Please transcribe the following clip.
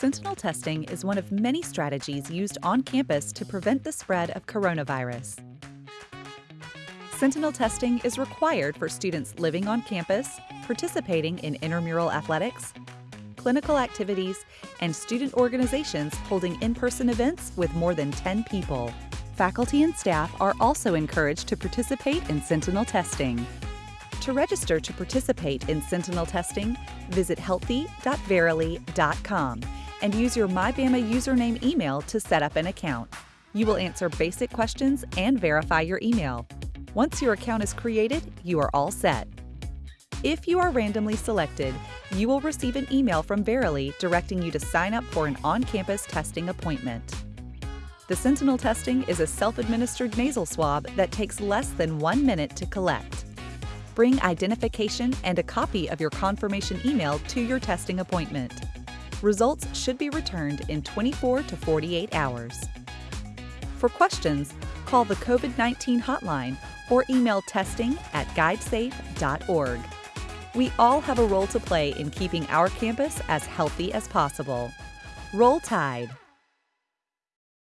Sentinel testing is one of many strategies used on campus to prevent the spread of coronavirus. Sentinel testing is required for students living on campus, participating in intramural athletics, clinical activities, and student organizations holding in-person events with more than 10 people. Faculty and staff are also encouraged to participate in Sentinel testing. To register to participate in Sentinel testing, visit healthy.verily.com and use your MyBama username email to set up an account. You will answer basic questions and verify your email. Once your account is created, you are all set. If you are randomly selected, you will receive an email from Verily directing you to sign up for an on-campus testing appointment. The Sentinel testing is a self-administered nasal swab that takes less than one minute to collect. Bring identification and a copy of your confirmation email to your testing appointment. Results should be returned in 24 to 48 hours. For questions, call the COVID 19 hotline or email testing at guidesafe.org. We all have a role to play in keeping our campus as healthy as possible. Roll Tide!